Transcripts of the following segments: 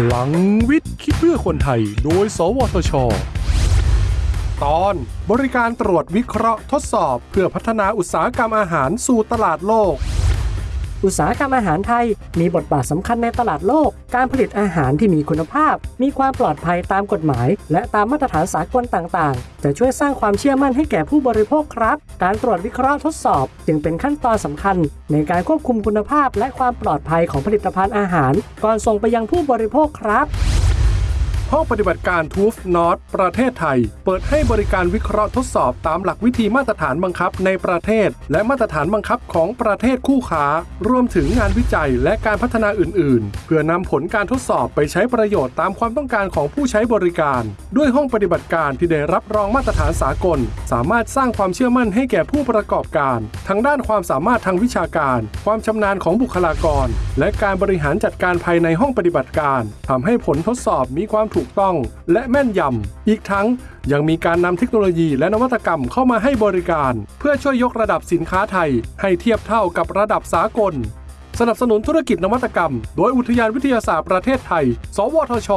พลังวิทย์คิดเพื่อคนไทย โดย สวทช ตอนบริการตรวจวิเคราะห์ทดสอบ เพื่อพัฒนาอุตสาหกรรมอาหารสู่ตลาดโลก อุตสาหกรรมอาหารไทย มีบทบาทสำคัญในตลาดโลก การผลิตอาหารที่มีคุณภาพ มีความปลอดภัยตามกฎหมาย และตามมาตรฐานสากลต่างๆ จะช่วยสร้างความเชื่อมั่นให้แก่ผู้บริโภคครับ การตรวจวิเคราะห์ทดสอบ จึงเป็นขั้นตอนสำคัญ ในการควบคุมคุณภาพและความปลอดภัยของผลิตภัณฑ์อาหาร ก่อนส่งไปยังผู้บริโภคครับ ห้องปฏิบัติการทูฟนอตประเทศไทย เปิดให้บริการวิเคราะห์ทดสอบตามหลักวิธีมาตรฐานบังคับในประเทศ และมาตรฐานบังคับของประเทศคู่ค้า รวมถึงงานวิจัยและการพัฒนาอื่น ๆ เพื่อนำผลการทดสอบไปใช้ประโยชน์ตามความต้องการของผู้ใช้บริการ ด้วยห้องปฏิบัติการที่ได้รับรองมาตรฐานสากล สามารถสร้างความเชื่อมั่นให้แก่ผู้ประกอบการ ทั้งด้านความสามารถทางวิชาการ ความชำนาญของบุคลากร และการบริหารจัดการภายในห้องปฏิบัติการทำให้ผลทดสอบมีความถถูกต้องและแม่นยำ อีกทั้งยังมีการนำเทคโนโลยีและนวัตกรรมเข้ามาให้บริการ เพื่อช่วยยกระดับสินค้าไทย ให้เทียบเท่ากับระดับสากล สนับสนุนธุรกิจนวัตกรรม โดยอุทยานวิทยาศาสตร์ประเทศไทย สวทช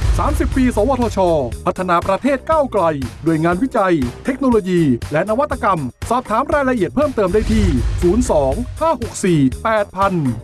30 ปี สวทช พัฒนาประเทศก้าวไกล ด้วยงานวิจัย เทคโนโลยี และนวัตกรรม สอบถามรายละเอียดเพิ่มเติมได้ที่ 02 564 8000